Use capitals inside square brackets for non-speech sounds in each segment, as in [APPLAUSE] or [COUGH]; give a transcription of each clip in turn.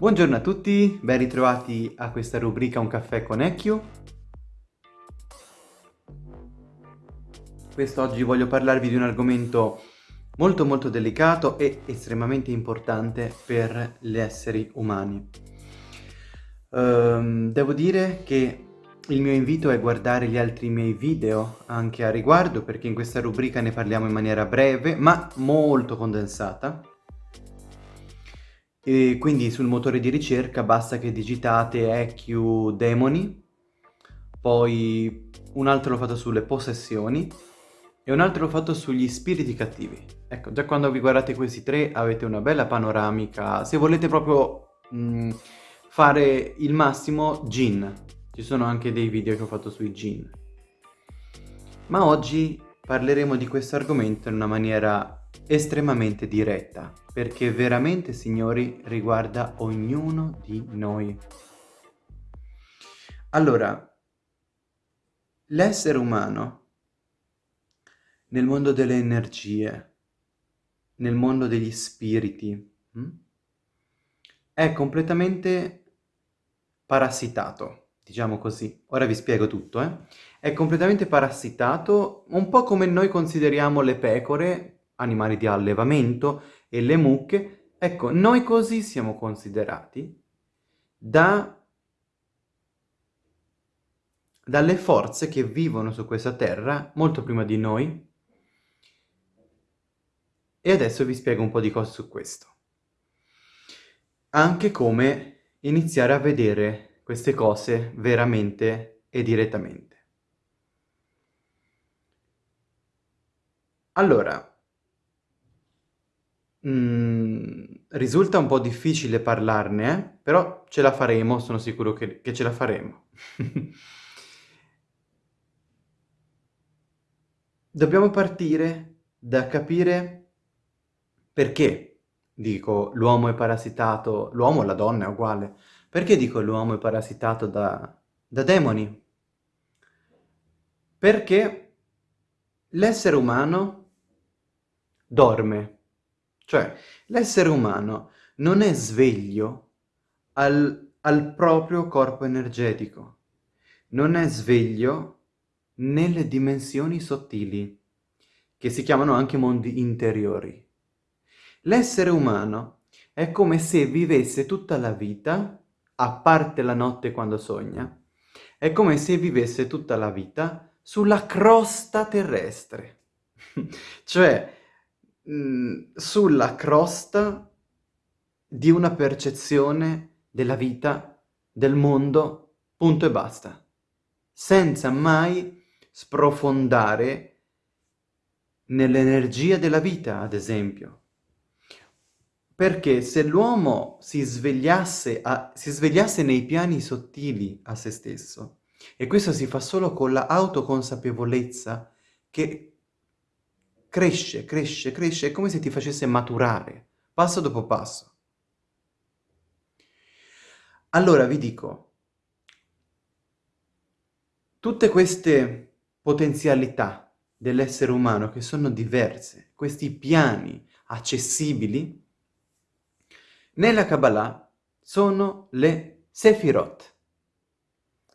Buongiorno a tutti, ben ritrovati a questa rubrica Un caffè con Ecchio. Quest'oggi voglio parlarvi di un argomento molto molto delicato e estremamente importante per gli esseri umani. Um, devo dire che il mio invito è guardare gli altri miei video anche a riguardo perché in questa rubrica ne parliamo in maniera breve ma molto condensata e quindi sul motore di ricerca basta che digitate EQ Demoni, poi un altro l'ho fatto sulle possessioni e un altro l'ho fatto sugli spiriti cattivi. Ecco, già quando vi guardate questi tre avete una bella panoramica. Se volete proprio mh, mm, fare il massimo, Gin. Ci sono anche dei video che ho fatto sui Gin. Ma oggi parleremo di questo argomento in una maniera estremamente diretta, perché veramente, signori, riguarda ognuno di noi. Allora, l'essere umano nel mondo delle energie, nel mondo degli spiriti, hm? è completamente parassitato, diciamo così. Ora vi spiego tutto, eh? È completamente parassitato, un po' come noi consideriamo le pecore animali di allevamento e le mucche, ecco, noi così siamo considerati da, dalle forze che vivono su questa terra molto prima di noi e adesso vi spiego un po' di cose su questo. Anche come iniziare a vedere queste cose veramente e direttamente. Allora, Mm, risulta un po' difficile parlarne, eh? però ce la faremo, sono sicuro che, che ce la faremo. [LAUGHS] Dobbiamo partire da capire perché dico l'uomo è parassitato, l'uomo o la donna è uguale, perché dico l'uomo è parassitato da, da demoni? Perché l'essere umano dorme cioè, l'essere umano non è sveglio al, al proprio corpo energetico, non è sveglio nelle dimensioni sottili, che si chiamano anche mondi interiori. L'essere umano è come se vivesse tutta la vita, a parte la notte quando sogna, è come se vivesse tutta la vita sulla crosta terrestre. [LAUGHS] cioè, mh, sulla crosta di una percezione della vita, del mondo, punto e basta, senza mai sprofondare nell'energia della vita, ad esempio. Perché se l'uomo si svegliasse, si svegliasse nei piani sottili a se stesso, e questo si fa solo con la autoconsapevolezza che cresce, cresce, cresce, è come se ti facesse maturare, passo dopo passo. Allora vi dico, tutte queste potenzialità dell'essere umano che sono diverse, questi piani accessibili, nella Kabbalah sono le Sefirot.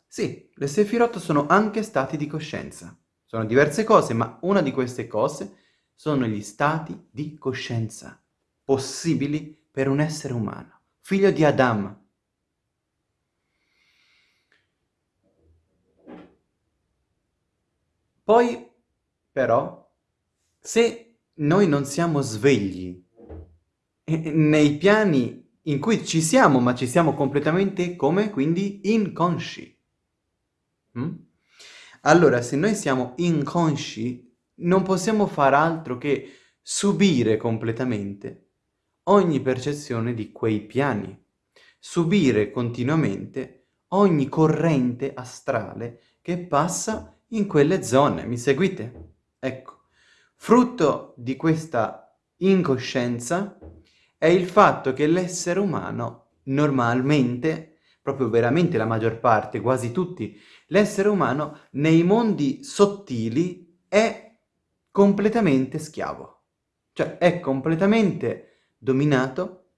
Sì, le Sefirot sono anche stati di coscienza. Sono diverse cose, ma una di queste cose sono gli stati di coscienza possibili per un essere umano, figlio di Adam. Poi, però, se noi non siamo svegli nei piani in cui ci siamo, ma ci siamo completamente come? Quindi inconsci. Mm? Allora, se noi siamo inconsci, non possiamo far altro che subire completamente ogni percezione di quei piani, subire continuamente ogni corrente astrale che passa in quelle zone. Mi seguite? Ecco, frutto di questa incoscienza è il fatto che l'essere umano normalmente, proprio veramente la maggior parte, quasi tutti, l'essere umano nei mondi sottili è completamente schiavo. Cioè è completamente dominato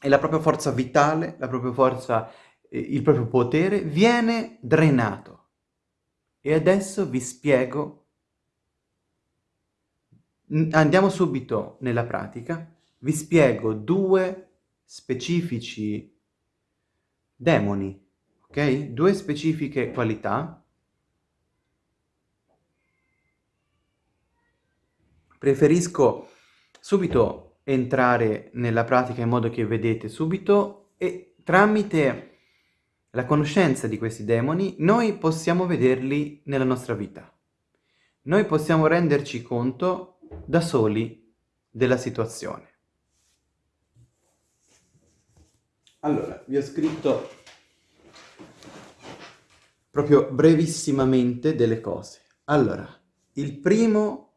e la propria forza vitale, la propria forza, eh, il proprio potere viene drenato. E adesso vi spiego, andiamo subito nella pratica, vi spiego due specifici demoni, ok? Due specifiche qualità Preferisco subito entrare nella pratica in modo che vedete subito e tramite la conoscenza di questi demoni noi possiamo vederli nella nostra vita. Noi possiamo renderci conto da soli della situazione. Allora, vi ho scritto proprio brevissimamente delle cose. Allora, il primo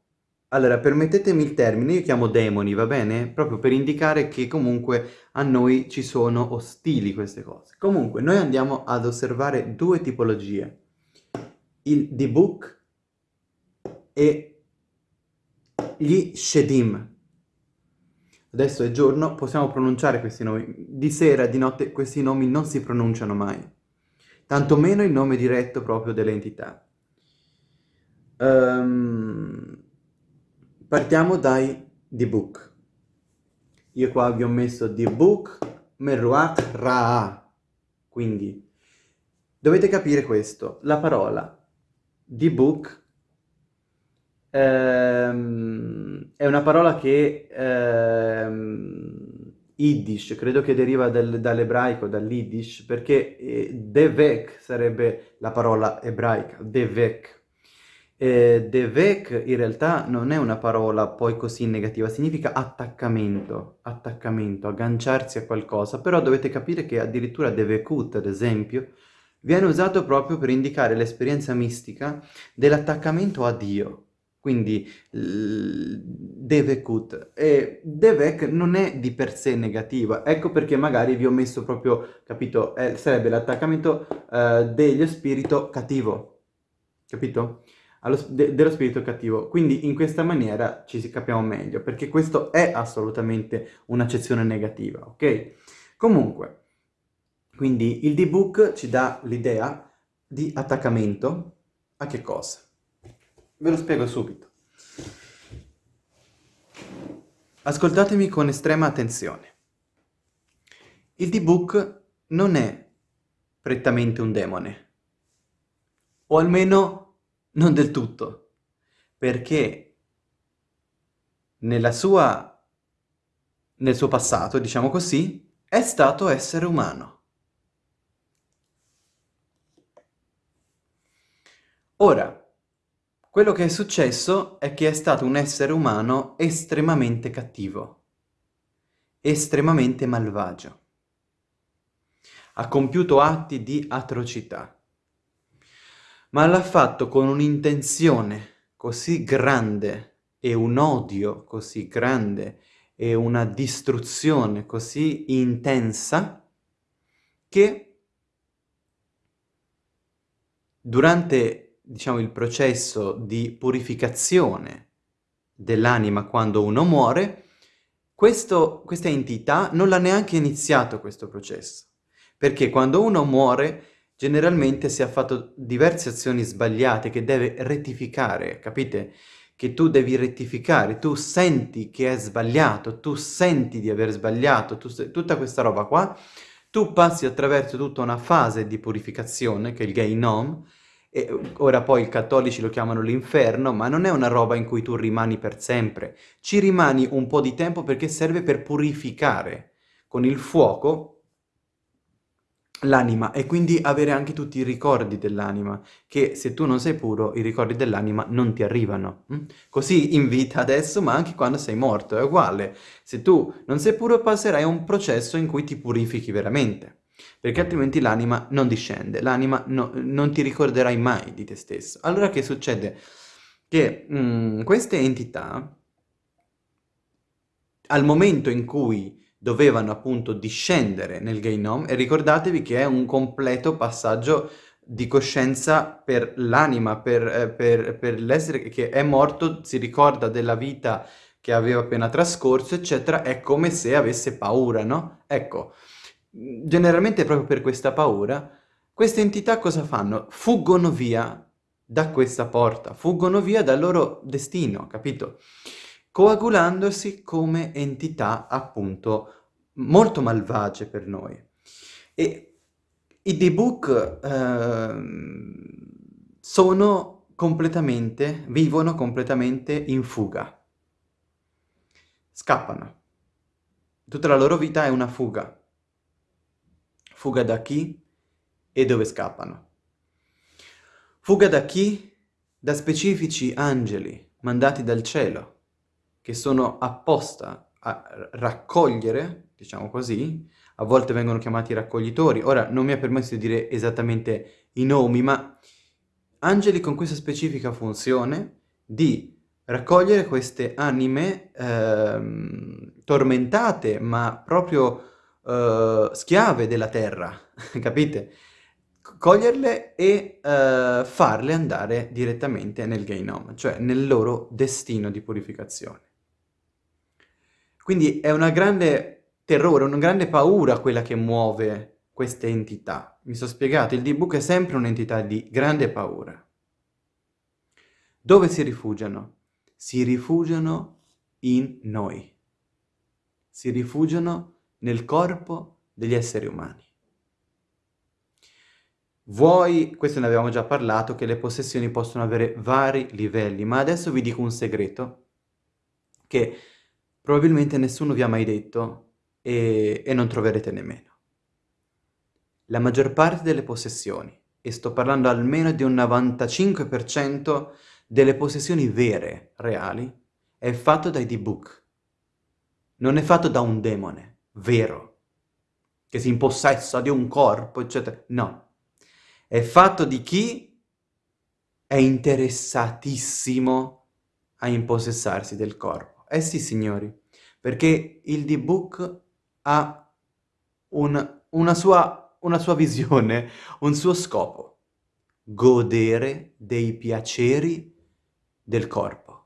allora, permettetemi il termine, io chiamo demoni, va bene? Proprio per indicare che comunque a noi ci sono ostili queste cose. Comunque, noi andiamo ad osservare due tipologie. Il Dibuk e gli Shedim. Adesso è giorno, possiamo pronunciare questi nomi. Di sera, di notte, questi nomi non si pronunciano mai. Tanto meno il nome diretto proprio delle entità. Um, Partiamo dai Dibuk. Io qua vi ho messo Dibuk Meruach Ra. Quindi dovete capire questo. La parola Dibuk ehm, è una parola che ehm, Yiddish, credo che deriva dal, dall'ebraico, dall'Yiddish, perché eh, Devek sarebbe la parola ebraica, Devek. Eh, devek in realtà non è una parola poi così negativa, significa attaccamento, attaccamento, agganciarsi a qualcosa, però dovete capire che addirittura devekut, ad esempio, viene usato proprio per indicare l'esperienza mistica dell'attaccamento a Dio. Quindi devekut. E devek non è di per sé negativa, ecco perché magari vi ho messo proprio, capito, eh, sarebbe l'attaccamento eh, degli spirito cattivo, capito? Allo, de, dello spirito cattivo. Quindi in questa maniera ci si capiamo meglio, perché questo è assolutamente un'accezione negativa, ok? Comunque, quindi il D-Book ci dà l'idea di attaccamento a che cosa? Ve lo spiego subito. Ascoltatemi con estrema attenzione. Il D-Book non è prettamente un demone, o almeno non del tutto, perché nella sua, nel suo passato, diciamo così, è stato essere umano. Ora, quello che è successo è che è stato un essere umano estremamente cattivo, estremamente malvagio. Ha compiuto atti di atrocità ma l'ha fatto con un'intenzione così grande e un odio così grande e una distruzione così intensa che durante, diciamo, il processo di purificazione dell'anima quando uno muore, questo, questa entità non l'ha neanche iniziato questo processo. Perché quando uno muore generalmente si ha fatto diverse azioni sbagliate che deve rettificare, capite? Che tu devi rettificare, tu senti che è sbagliato, tu senti di aver sbagliato, tu, tutta questa roba qua, tu passi attraverso tutta una fase di purificazione, che è il Gainom, e ora poi i cattolici lo chiamano l'inferno, ma non è una roba in cui tu rimani per sempre. Ci rimani un po' di tempo perché serve per purificare con il fuoco l'anima e quindi avere anche tutti i ricordi dell'anima, che se tu non sei puro i ricordi dell'anima non ti arrivano. Hm? Così in vita adesso, ma anche quando sei morto, è uguale. Se tu non sei puro passerai a un processo in cui ti purifichi veramente, perché altrimenti l'anima non discende, l'anima no, non ti ricorderai mai di te stesso. Allora che succede? Che mh, mm, queste entità, al momento in cui dovevano appunto discendere nel Gainom e ricordatevi che è un completo passaggio di coscienza per l'anima, per, eh, per, per l'essere che è morto, si ricorda della vita che aveva appena trascorso, eccetera, è come se avesse paura, no? Ecco, generalmente proprio per questa paura, queste entità cosa fanno? Fuggono via da questa porta, fuggono via dal loro destino, capito? Coagulandosi come entità appunto molto malvagie per noi. E i D-Book eh, sono completamente, vivono completamente in fuga. Scappano. Tutta la loro vita è una fuga. Fuga da chi e dove scappano. Fuga da chi? Da specifici angeli mandati dal cielo, che sono apposta a raccogliere, diciamo così, a volte vengono chiamati raccoglitori, ora non mi è permesso di dire esattamente i nomi, ma angeli con questa specifica funzione di raccogliere queste anime eh, tormentate, ma proprio eh, schiave della terra, [LAUGHS] capite? coglierle e uh, farle andare direttamente nel Gainom, cioè nel loro destino di purificazione. Quindi è una grande terrore, una grande paura quella che muove queste entità. Mi sono spiegato, il D-Book è sempre un'entità di grande paura. Dove si rifugiano? Si rifugiano in noi. Si rifugiano nel corpo degli esseri umani. Vuoi, questo ne avevamo già parlato, che le possessioni possono avere vari livelli, ma adesso vi dico un segreto che probabilmente nessuno vi ha mai detto e, e non troverete nemmeno. La maggior parte delle possessioni, e sto parlando almeno di un 95% delle possessioni vere, reali, è fatto dai D-Book. Non è fatto da un demone, vero, che si impossessa di un corpo, eccetera. No, è fatto di chi è interessatissimo a impossessarsi del corpo. Eh sì, signori, perché il D-Book ha un, una, sua, una sua visione, un suo scopo. Godere dei piaceri del corpo.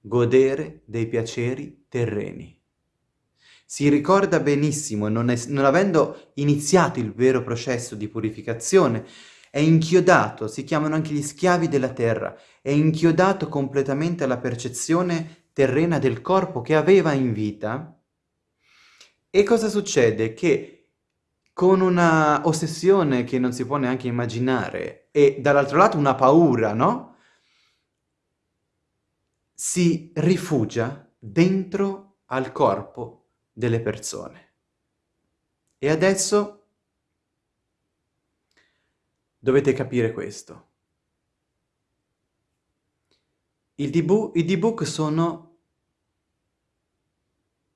Godere dei piaceri terreni. Si ricorda benissimo, non, è, non avendo iniziato il vero processo di purificazione, è inchiodato, si chiamano anche gli schiavi della terra, è inchiodato completamente alla percezione terrena del corpo che aveva in vita. E cosa succede? Che con una ossessione che non si può neanche immaginare e dall'altro lato una paura, no? Si rifugia dentro al corpo delle persone. E adesso dovete capire questo. I D-Book sono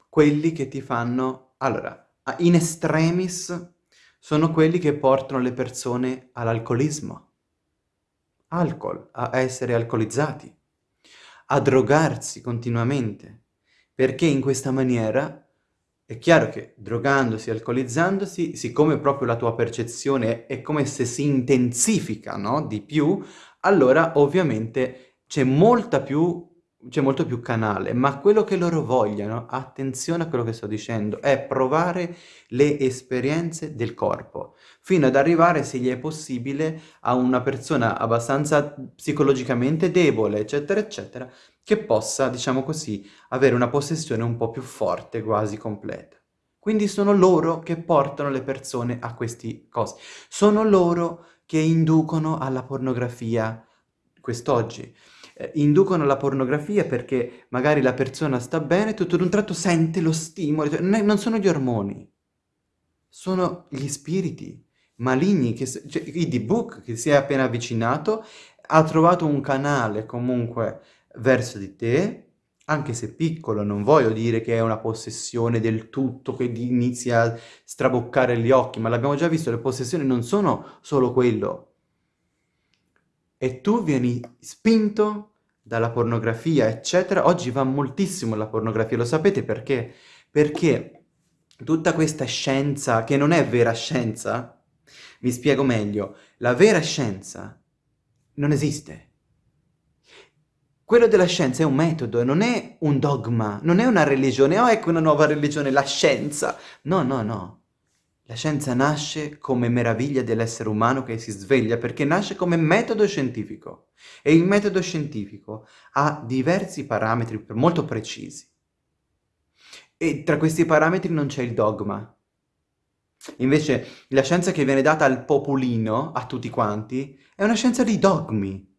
quelli che ti fanno... Allora, in extremis sono quelli che portano le persone all'alcolismo, alcol, a essere alcolizzati, a drogarsi continuamente, perché in questa maniera è chiaro che drogandosi, alcolizzandosi, siccome proprio la tua percezione è come se si intensifica, no? Di più, allora ovviamente c'è molta più c'è molto più canale, ma quello che loro vogliono, attenzione a quello che sto dicendo, è provare le esperienze del corpo, fino ad arrivare, se gli è possibile, a una persona abbastanza psicologicamente debole, eccetera, eccetera, che possa, diciamo così, avere una possessione un po' più forte, quasi completa. Quindi sono loro che portano le persone a queste cose. Sono loro che inducono alla pornografia quest'oggi. Eh, inducono alla pornografia perché magari la persona sta bene, tutto ad un tratto sente lo stimolo. Non sono gli ormoni, sono gli spiriti maligni, che, cioè, il D-Book che si è appena avvicinato, ha trovato un canale comunque verso di te, anche se piccolo, non voglio dire che è una possessione del tutto, che inizia a straboccare gli occhi, ma l'abbiamo già visto, le possessioni non sono solo quello. E tu vieni spinto dalla pornografia, eccetera. Oggi va moltissimo la pornografia, lo sapete perché? Perché tutta questa scienza, che non è vera scienza, vi spiego meglio, la vera scienza non esiste quello della scienza è un metodo, non è un dogma, non è una religione, oh ecco una nuova religione, la scienza. No, no, no. La scienza nasce come meraviglia dell'essere umano che si sveglia perché nasce come metodo scientifico e il metodo scientifico ha diversi parametri molto precisi e tra questi parametri non c'è il dogma. Invece la scienza che viene data al popolino, a tutti quanti, è una scienza di dogmi.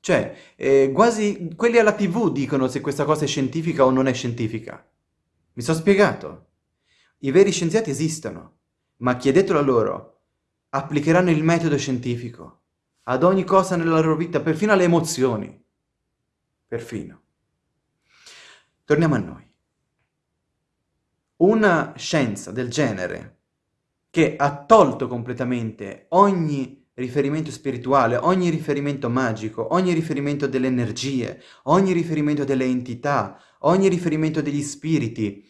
Cioè, eh, quasi quelli alla tv dicono se questa cosa è scientifica o non è scientifica. Mi sono spiegato. I veri scienziati esistono, ma chiedetelo a loro. Applicheranno il metodo scientifico ad ogni cosa nella loro vita, perfino alle emozioni. Perfino. Torniamo a noi. Una scienza del genere che ha tolto completamente ogni riferimento spirituale, ogni riferimento magico, ogni riferimento delle energie, ogni riferimento delle entità, ogni riferimento degli spiriti.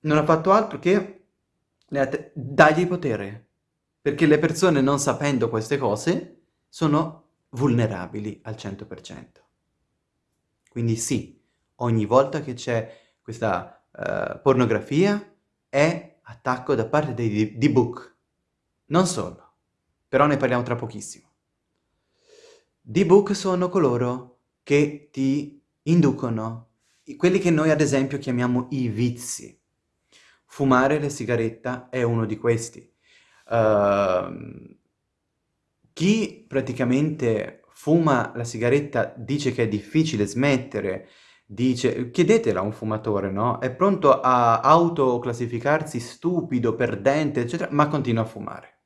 Non ha fatto altro che dargli potere, perché le persone non sapendo queste cose sono vulnerabili al 100%. Quindi sì, ogni volta che c'è questa uh, pornografia è attacco da parte dei D-Book. Non solo però ne parliamo tra pochissimo. D-Book sono coloro che ti inducono, quelli che noi ad esempio chiamiamo i vizi. Fumare la sigaretta è uno di questi. Uh, chi praticamente fuma la sigaretta dice che è difficile smettere, dice, chiedetela a un fumatore, no? È pronto a autoclassificarsi stupido, perdente, eccetera, ma continua a fumare.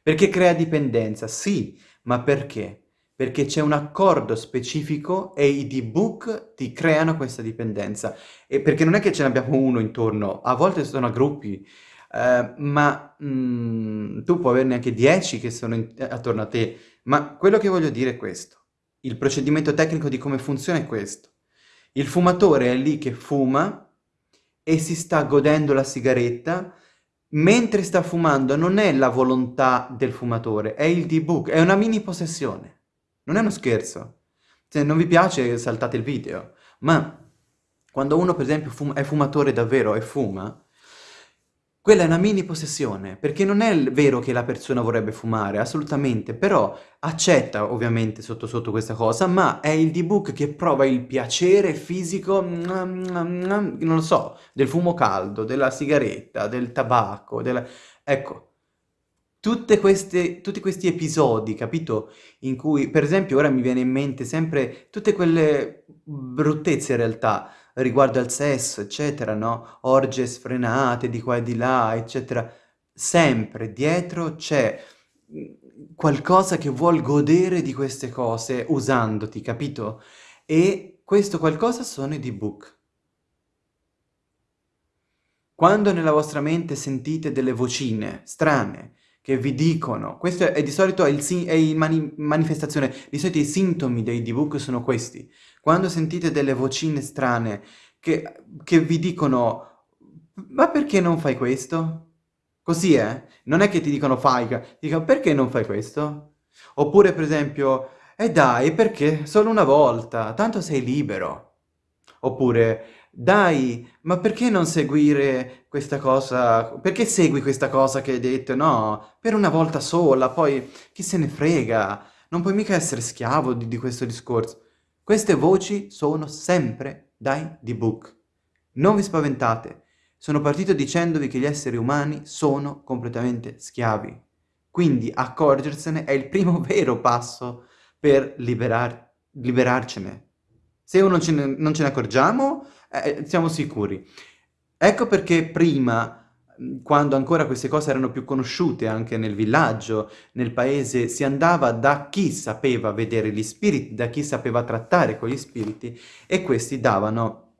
Perché crea dipendenza? Sì, ma perché? Perché c'è un accordo specifico e i D-Book ti creano questa dipendenza. E perché non è che ce ne abbiamo uno intorno, a volte sono a gruppi, eh, ma mm, tu puoi averne anche dieci che sono in, attorno a te. Ma quello che voglio dire è questo. Il procedimento tecnico di come funziona è questo. Il fumatore è lì che fuma e si sta godendo la sigaretta mentre sta fumando non è la volontà del fumatore, è il debug, è una mini possessione. Non è uno scherzo. Se non vi piace saltate il video, ma quando uno per esempio fum è fumatore davvero e fuma, quella è una mini possessione, perché non è vero che la persona vorrebbe fumare, assolutamente, però accetta ovviamente sotto sotto questa cosa, ma è il D-Book che prova il piacere fisico, non lo so, del fumo caldo, della sigaretta, del tabacco, della... ecco, queste, tutti questi episodi, capito? In cui, per esempio, ora mi viene in mente sempre tutte quelle bruttezze in realtà, riguardo al sesso, eccetera, no? Orge sfrenate di qua e di là, eccetera. Sempre dietro c'è mm, qualcosa che vuol godere di queste cose usandoti, capito? E questo qualcosa sono i D-Book. Quando nella vostra mente sentite delle vocine strane che vi dicono, questo è, di solito è il, mani, manifestazione, di solito i sintomi dei D-Book sono questi. Quando sentite delle vocine strane che, che vi dicono ma perché non fai questo? Così è? Eh? Non è che ti dicono fai, ti dicono perché non fai questo? Oppure per esempio, e eh dai, perché? Solo una volta, tanto sei libero. Oppure, dai, ma perché non seguire questa cosa? Perché segui questa cosa che hai detto? No, per una volta sola, poi chi se ne frega? Non puoi mica essere schiavo di, di questo discorso. Queste voci sono sempre dai D-Book. Non vi spaventate, sono partito dicendovi che gli esseri umani sono completamente schiavi. Quindi accorgersene è il primo [LAUGHS] vero passo per liberar liberarcene. Se non ce ne, non ce ne accorgiamo, eh, siamo sicuri. Ecco perché prima quando ancora queste cose erano più conosciute anche nel villaggio, nel paese, si andava da chi sapeva vedere gli spiriti, da chi sapeva trattare con gli spiriti e questi davano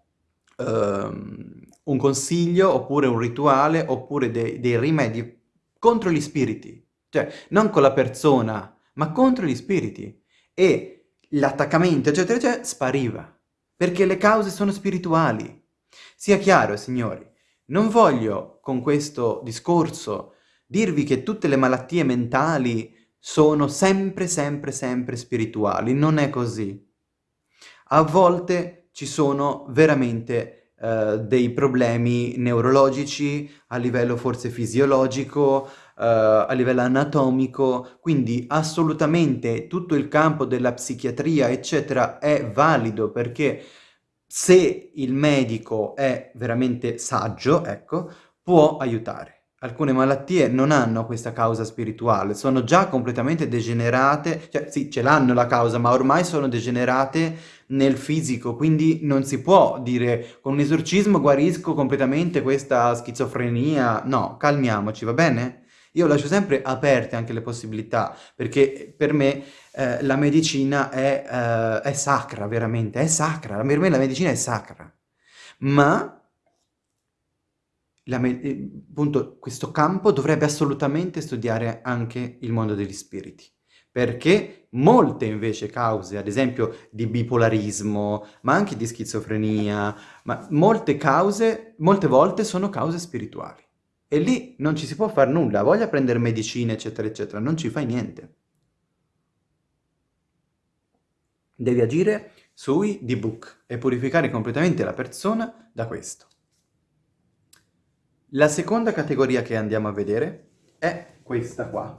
um, un consiglio oppure un rituale oppure de dei rimedi contro gli spiriti, cioè non con la persona ma contro gli spiriti. E l'attaccamento eccetera eccetera spariva perché le cause sono spirituali. Sia chiaro signori, non voglio con questo discorso dirvi che tutte le malattie mentali, sono sempre, sempre, sempre spirituali. Non è così. A volte ci sono veramente uh, dei problemi neurologici a livello forse fisiologico, a livello anatomico, quindi assolutamente tutto il campo della psichiatria, eccetera, è valido perché se il medico è veramente saggio, ecco, può aiutare. Alcune malattie non hanno questa causa spirituale, sono già completamente degenerate, cioè sì, ce l'hanno la causa, ma ormai sono degenerate nel fisico, quindi non si può dire con un esorcismo guarisco completamente questa schizofrenia. No, calmiamoci, va bene? Io lascio sempre aperte anche le possibilità, perché per me eh, la medicina è, eh, è sacra, veramente, è sacra. Per me la medicina è sacra. Ma eh, appunto, questo campo dovrebbe assolutamente studiare anche il mondo degli spiriti, perché molte invece cause, ad esempio di bipolarismo, ma anche di schizofrenia, ma molte cause, molte volte sono cause spirituali. E lì non ci si può fare nulla, voglia prendere medicine, eccetera, eccetera, non ci fai niente. Devi agire sui D-Book e purificare completamente la persona da questo. La seconda categoria che andiamo a vedere è questa qua.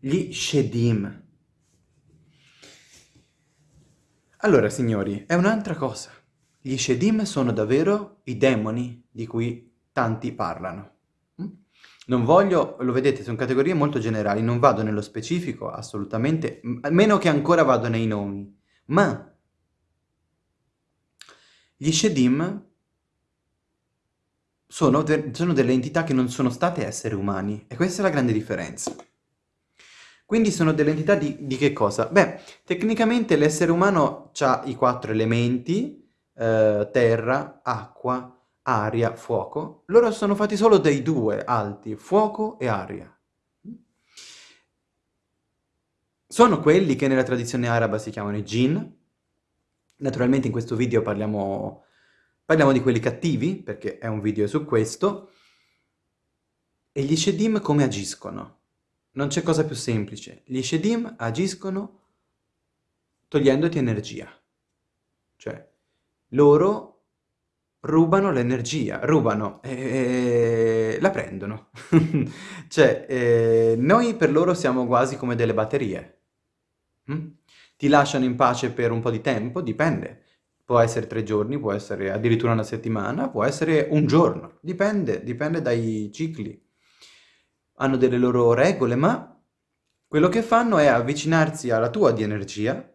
Gli Shedim. Allora, signori, è un'altra cosa. Gli Shedim sono davvero i demoni di cui tanti parlano. Non voglio, lo vedete, sono categorie molto generali, non vado nello specifico assolutamente, a meno che ancora vado nei nomi. Ma gli Shedim sono, de sono delle entità che non sono state esseri umani e questa è la grande differenza. Quindi sono delle entità di, di che cosa? Beh, tecnicamente l'essere umano ha i quattro elementi, eh, terra, acqua, aria, fuoco. Loro sono fatti solo dei due alti, fuoco e aria. Sono quelli che nella tradizione araba si chiamano i jinn. Naturalmente in questo video parliamo Parliamo di quelli cattivi, perché è un video su questo. E gli Shedim come agiscono? Non c'è cosa più semplice. Gli Shedim agiscono togliendoti energia. Cioè, loro rubano l'energia, rubano e la prendono. [LAUGHS] cioè, eh, noi per loro siamo quasi come delle batterie. Mm? Ti lasciano in pace per un po' di tempo, dipende. Può essere tre giorni, può essere addirittura una settimana, può essere un giorno, dipende, dipende dai cicli. Hanno delle loro regole, ma quello che fanno è avvicinarsi alla tua di energia,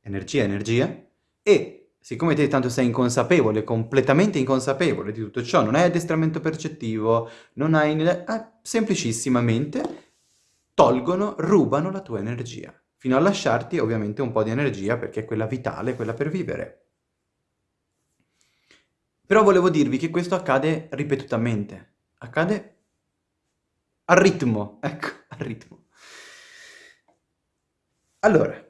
energia, energia, e siccome te tanto sei inconsapevole, completamente inconsapevole di tutto ciò, non hai addestramento percettivo, non hai... Eh, semplicissimamente tolgono, rubano la tua energia, fino a lasciarti ovviamente un po' di energia perché è quella vitale, quella per vivere. Però volevo dirvi che questo accade ripetutamente. Accade a ritmo, [LAUGHS] ecco, a ritmo. Allora,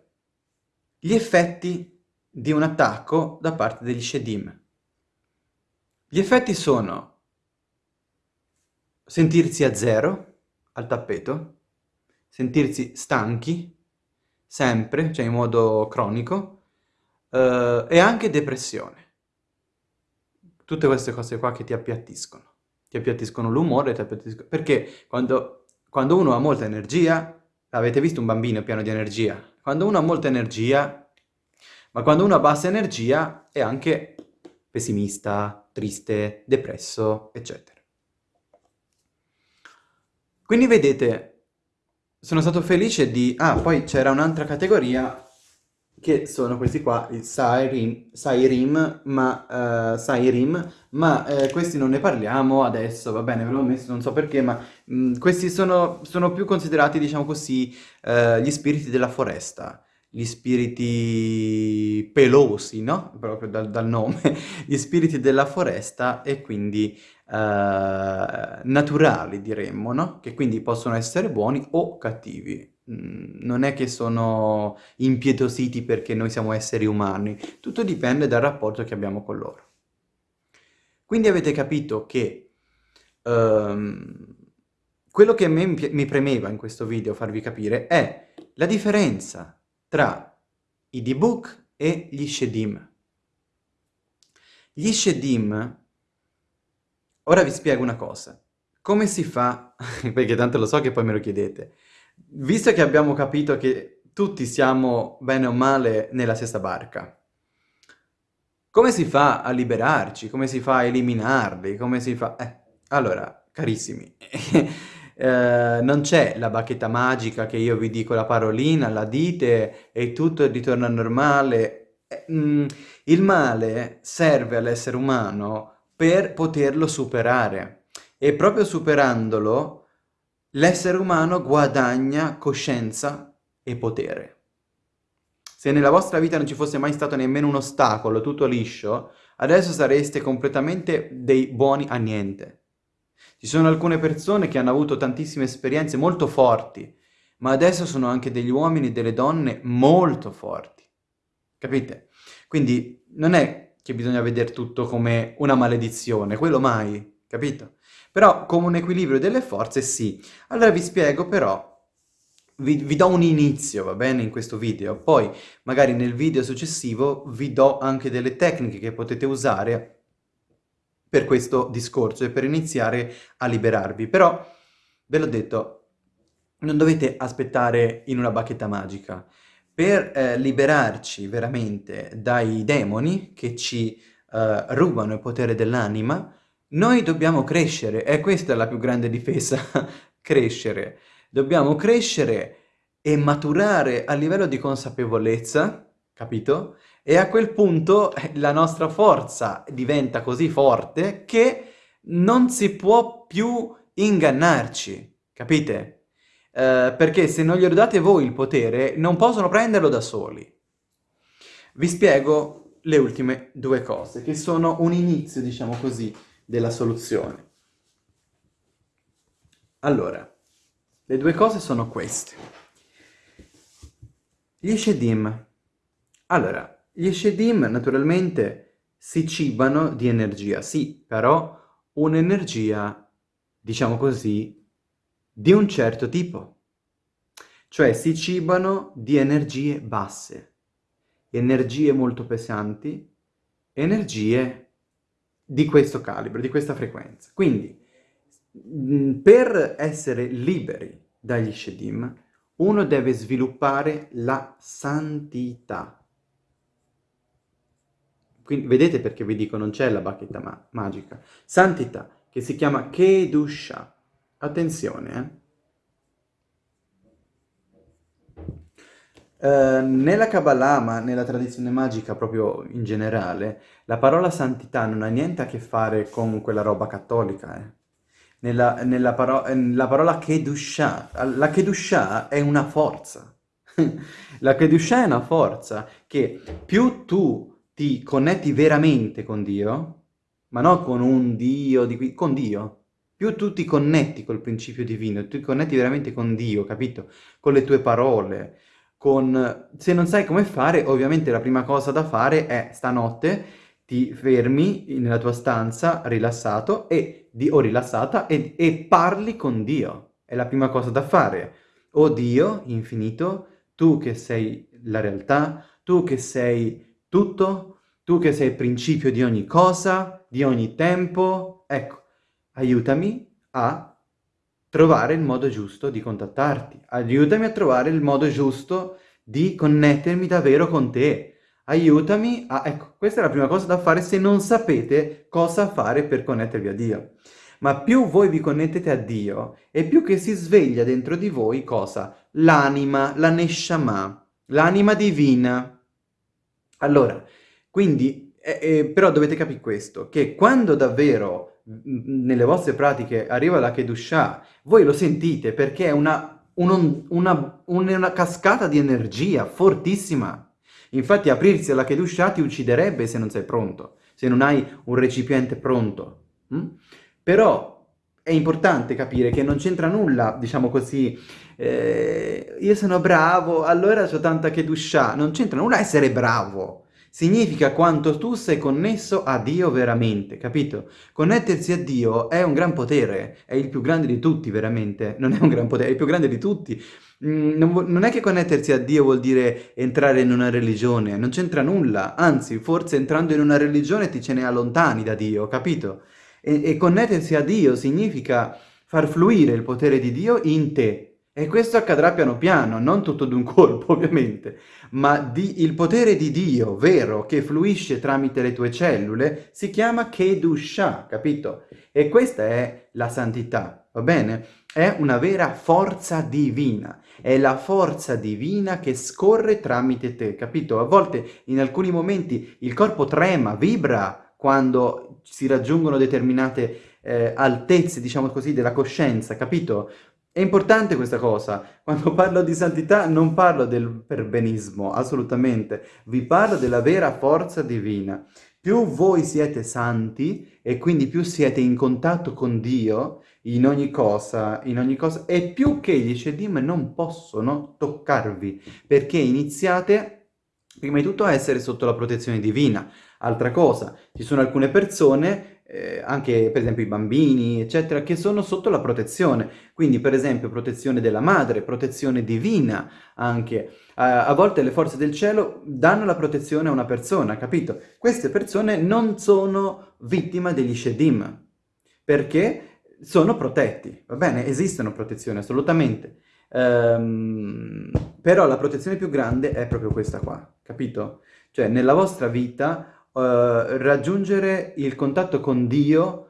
gli effetti di un attacco da parte degli Shedim. Gli effetti sono sentirsi a zero, al tappeto, sentirsi stanchi, sempre, cioè in modo cronico, eh, e anche depressione. Tutte queste cose qua che ti appiattiscono. Ti appiattiscono l'umore, ti appiattiscono... Perché quando, quando uno ha molta energia, avete visto un bambino pieno di energia? Quando uno ha molta energia, ma quando uno ha bassa energia è anche pessimista, triste, depresso, eccetera. Quindi vedete, sono stato felice di... Ah, poi c'era un'altra categoria che sono questi qua, il Sairim, Sairim ma, uh, Sairim, ma uh, questi non ne parliamo adesso, va bene, ve l'ho messo, non so perché, ma mh, mm, questi sono, sono, più considerati, diciamo così, uh, gli spiriti della foresta, gli spiriti pelosi, no? Proprio dal, dal nome, [LAUGHS] gli spiriti della foresta e quindi naturali, diremmo, no? Che quindi possono essere buoni o cattivi. Mm, non è che sono impietositi perché noi siamo esseri umani, tutto dipende dal rapporto che abbiamo con loro. Quindi avete capito che um, quello che a me mi premeva in questo video farvi capire è la differenza tra i debug e gli shedim. Gli shedim, ora vi spiego una cosa. Come si fa, [LAUGHS] perché tanto lo so che poi me lo chiedete, visto che abbiamo capito che tutti siamo bene o male nella stessa barca, come si fa a liberarci? Come si fa a eliminarli? Come si fa... Eh, allora, carissimi, [LAUGHS] eh, non c'è la bacchetta magica che io vi dico la parolina, la dite e tutto ritorna normale. Eh, mm, il male serve all'essere umano per poterlo superare e proprio superandolo l'essere umano guadagna coscienza e potere. Se nella vostra vita non ci fosse mai stato nemmeno un ostacolo, tutto liscio, adesso sareste completamente dei buoni a niente. Ci sono alcune persone che hanno avuto tantissime esperienze molto forti, ma adesso sono anche degli uomini e delle donne molto forti. Capite? Quindi non è che bisogna vedere tutto come una maledizione, quello mai, capito? Però come un equilibrio delle forze sì. Allora vi spiego però vi, vi, do un inizio, va bene, in questo video. Poi, magari nel video successivo, vi do anche delle tecniche che potete usare per questo discorso e per iniziare a liberarvi. Però, ve l'ho detto, non dovete aspettare in una bacchetta magica. Per eh, liberarci veramente dai demoni che ci eh, rubano il potere dell'anima, noi dobbiamo crescere, e questa è la più grande difesa, [LAUGHS] crescere. Dobbiamo crescere e maturare a livello di consapevolezza, capito? E a quel punto eh, la nostra forza diventa così forte che non si può più ingannarci, capite? Eh, perché se non glielo date voi il potere, non possono prenderlo da soli. Vi spiego le ultime due cose, che sono un inizio, diciamo così, della soluzione. Allora, le due cose sono queste. Gli Shedim. Allora, gli Shedim naturalmente si cibano di energia, sì, però un'energia, diciamo così, di un certo tipo. Cioè si cibano di energie basse, energie molto pesanti, energie di questo calibro, di questa frequenza. Quindi, Mm, per essere liberi dagli Shedim, uno deve sviluppare la santità. Quindi vedete perché vi dico non c'è la bacchetta ma magica. Santità, che si chiama Kedusha. Attenzione, eh. Uh, nella Kabbalah, ma nella tradizione magica proprio in generale, la parola santità non ha niente a che fare con quella roba cattolica, eh nella, nella paro la parola Kedusha. La Kedusha è una forza. [LAUGHS] la Kedusha è una forza che più tu ti connetti veramente con Dio, ma non con un Dio, di qui, con Dio, più tu ti connetti col principio divino, tu ti connetti veramente con Dio, capito? Con le tue parole, con... Se non sai come fare, ovviamente la prima cosa da fare è stanotte ti fermi nella tua stanza rilassato e, di, o rilassata e, e parli con Dio. È la prima cosa da fare. O Dio, infinito, tu che sei la realtà, tu che sei tutto, tu che sei il principio di ogni cosa, di ogni tempo, ecco, aiutami a trovare il modo giusto di contattarti, aiutami a trovare il modo giusto di connettermi davvero con te, aiutami a... Ecco, questa è la prima cosa da fare se non sapete cosa fare per connettervi a Dio. Ma più voi vi connettete a Dio, e più che si sveglia dentro di voi cosa? L'anima, la Neshama, l'anima divina. Allora, quindi, eh, eh, però dovete capire questo, che quando davvero nelle vostre pratiche arriva la Kedushah, voi lo sentite perché è una, un, una, una cascata di energia fortissima. Infatti aprirsi alla Kedusha ti ucciderebbe se non sei pronto, se non hai un recipiente pronto. Mm? Però è importante capire che non c'entra nulla, diciamo così, eh, io sono bravo, allora ho tanta Kedusha. Non c'entra nulla essere bravo. significa quanto tu sei connesso a Dio veramente, capito? Connettersi a Dio è un gran potere, è il più grande di tutti veramente, non è un gran potere, è il più grande di tutti. Mm, non, non, è che connettersi a Dio vuol dire entrare in una religione, non c'entra nulla, anzi forse entrando in una religione ti ce ne allontani da Dio, capito? E, e connettersi a Dio significa far fluire il potere di Dio in te, e questo accadrà piano piano, non tutto d'un colpo [LAUGHS] ovviamente, ma di, il potere di Dio vero che fluisce tramite le tue cellule si chiama Kedusha, capito? E questa è la santità, va bene? È una vera forza divina, è la forza divina che scorre tramite te, capito? A volte in alcuni momenti il corpo trema, vibra quando si raggiungono determinate eh, altezze, diciamo così, della coscienza, capito? È importante questa cosa. Quando [LAUGHS] parlo di santità non parlo del perbenismo, assolutamente. Vi parlo della vera forza divina. Più voi siete santi e quindi più siete in contatto con Dio in ogni cosa, in ogni cosa, e più che gli Shedim non possono toccarvi, perché iniziate prima di tutto a essere sotto la protezione divina. Altra cosa, ci sono alcune persone eh, anche per esempio i bambini, eccetera, che sono sotto la protezione. Quindi per esempio protezione della madre, protezione divina anche. a volte le forze del cielo danno la protezione a una persona, capito? Queste persone non sono vittime degli Shedim, perché sono protetti, va bene? Esistono protezioni, assolutamente. Um, però la protezione più grande è proprio questa qua, capito? Cioè nella vostra vita uh, raggiungere il contatto con Dio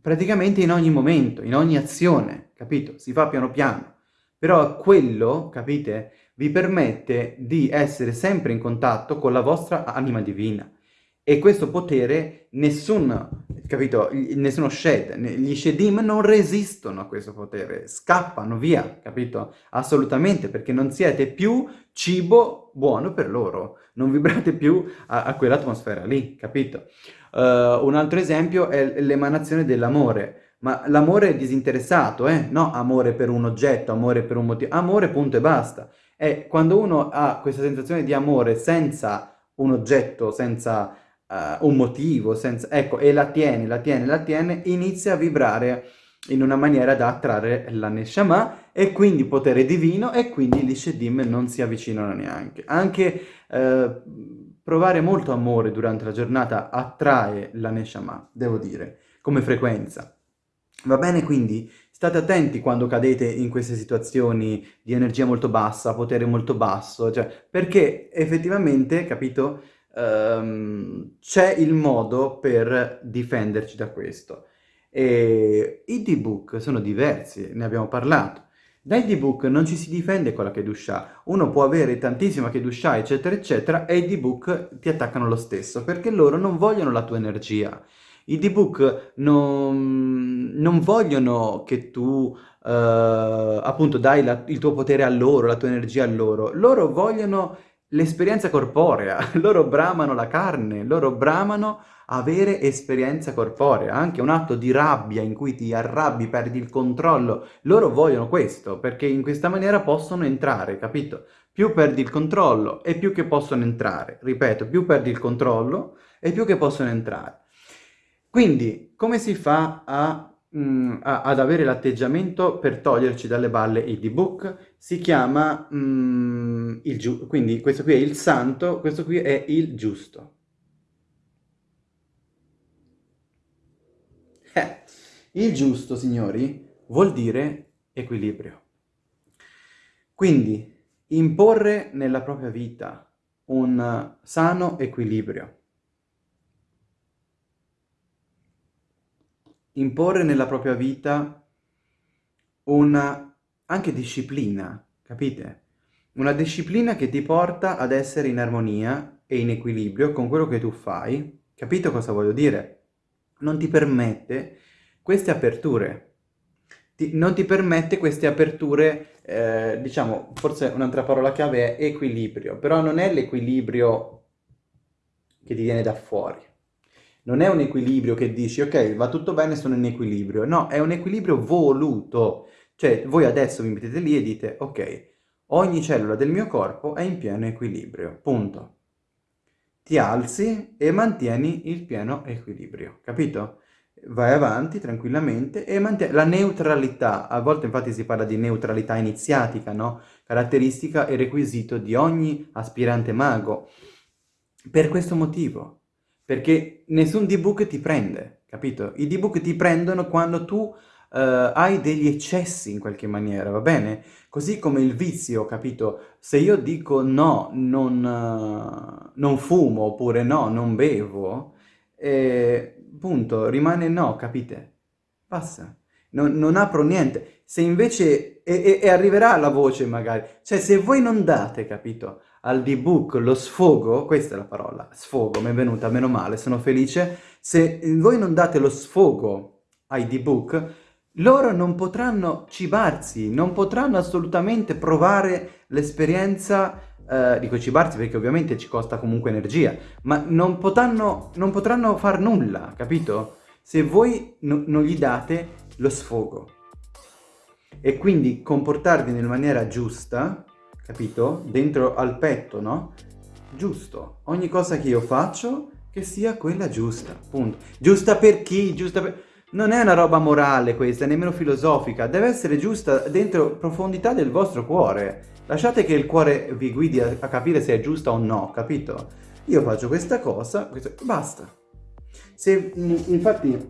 praticamente in ogni momento, in ogni azione, capito? Si fa piano piano. Però quello, capite, vi permette di essere sempre in contatto con la vostra anima divina. E questo potere nessun, capito, nessuno shed, gli shedim non resistono a questo potere, scappano via, capito? Assolutamente, perché non siete più cibo buono per loro, non vibrate più a, a quell'atmosfera lì, capito? Uh, un altro esempio è l'emanazione dell'amore, ma l'amore è disinteressato, eh? No amore per un oggetto, amore per un motivo, amore punto e basta. E quando uno ha questa sensazione di amore senza un oggetto, senza uh, un motivo, senza, ecco, e la tiene, la tiene, la tiene, inizia a vibrare in una maniera da attrarre la Neshama e quindi potere divino e quindi gli Shedim non si avvicinano neanche. Anche eh, provare molto amore durante la giornata attrae la Neshama, devo dire, come frequenza. Va bene quindi? State attenti quando cadete in queste situazioni di energia molto bassa, potere molto basso, cioè, perché effettivamente, capito, um, c'è il modo per difenderci da questo. E i D-Book sono diversi, ne abbiamo parlato. Dai D-Book non ci si difende con la Kedusha. Uno può avere tantissima Kedusha, eccetera, eccetera, e i D-Book ti attaccano lo stesso, perché loro non vogliono la tua energia. I D-Book non, non, vogliono che tu, uh, appunto, dai la, il tuo potere a loro, la tua energia a loro. Loro vogliono l'esperienza corporea, [LAUGHS] loro bramano la carne, loro bramano avere esperienza corporea, anche un atto di rabbia in cui ti arrabbi, perdi il controllo, loro vogliono questo, perché in questa maniera possono entrare, capito? Più perdi il controllo e più che possono entrare, ripeto, più perdi il controllo e più che possono entrare. Quindi, come si fa a, mm, a, ad avere l'atteggiamento per toglierci dalle balle il D-Book? Si chiama mm, il giusto, quindi questo qui è il santo, questo qui è il giusto. Eh, il giusto, signori, vuol dire equilibrio. Quindi, imporre nella propria vita un sano equilibrio. Imporre nella propria vita una anche disciplina, capite? Una disciplina che ti porta ad essere in armonia e in equilibrio con quello che tu fai. Capito cosa voglio dire? non ti permette queste aperture. Ti, non ti permette queste aperture, eh, diciamo, forse un'altra parola chiave è equilibrio, però non è l'equilibrio che ti viene da fuori. Non è un equilibrio che dici, ok, va tutto bene, sono in equilibrio. No, è un equilibrio voluto. Cioè, voi adesso vi mettete lì e dite, ok, ogni cellula del mio corpo è in pieno equilibrio, punto ti alzi e mantieni il pieno equilibrio, capito? Vai avanti tranquillamente e mantieni la neutralità. A volte infatti si parla di neutralità iniziatica, no? Caratteristica e requisito di ogni aspirante mago. Per questo motivo, perché nessun D-Book ti prende, capito? I D-Book ti prendono quando tu uh, hai degli eccessi in qualche maniera, va bene? Così come il vizio, capito? Se io dico no, non, uh, non fumo, oppure no, non bevo, eh, punto, rimane no, capite? Basta. Non, non apro niente. Se invece... E, e, e, arriverà la voce magari. Cioè, se voi non date, capito, al D-Book lo sfogo, questa è la parola, sfogo, mi è venuta, meno male, sono felice. Se voi non date lo sfogo ai D-Book, loro non potranno cibarsi, non potranno assolutamente provare l'esperienza, eh, dico cibarsi perché ovviamente ci costa comunque energia, ma non potranno, non potranno far nulla, capito? Se voi no, non gli date lo sfogo. E quindi comportarvi nella maniera giusta, capito? Dentro al petto, no? Giusto. Ogni cosa che io faccio che sia quella giusta, punto. Giusta per chi? Giusta per... Non è una roba morale questa, nemmeno filosofica, deve essere giusta dentro profondità del vostro cuore. Lasciate che il cuore vi guidi a, a capire se è giusta o no, capito? Io faccio questa cosa, questo, basta. Se, infatti,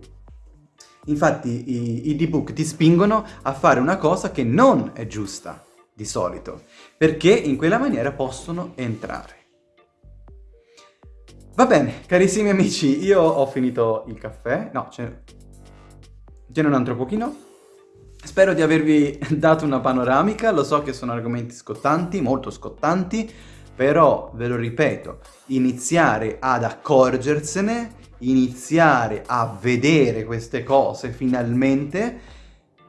infatti i, i D-Book ti spingono a fare una cosa che non è giusta, di solito, perché in quella maniera possono entrare. Va bene, carissimi amici, io ho finito il caffè, no, c'è Tiene un altro pochino. Spero di avervi [LAUGHS] dato una panoramica, lo so che sono argomenti scottanti, molto scottanti, però, ve lo ripeto, iniziare ad accorgersene, iniziare a vedere queste cose finalmente,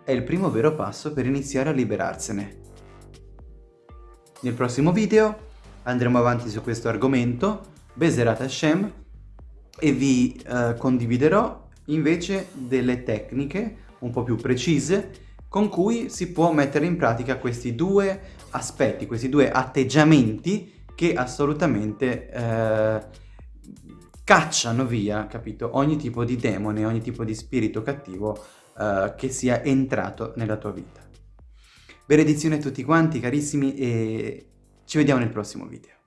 è il primo vero passo per iniziare a liberarsene. Nel prossimo video andremo avanti su questo argomento, Beserat Hashem, e vi eh, condividerò invece delle tecniche un po' più precise con cui si può mettere in pratica questi due aspetti, questi due atteggiamenti che assolutamente eh, cacciano via, capito, ogni tipo di demone, ogni tipo di spirito cattivo eh, che sia entrato nella tua vita. Benedizione a tutti quanti carissimi e ci vediamo nel prossimo video.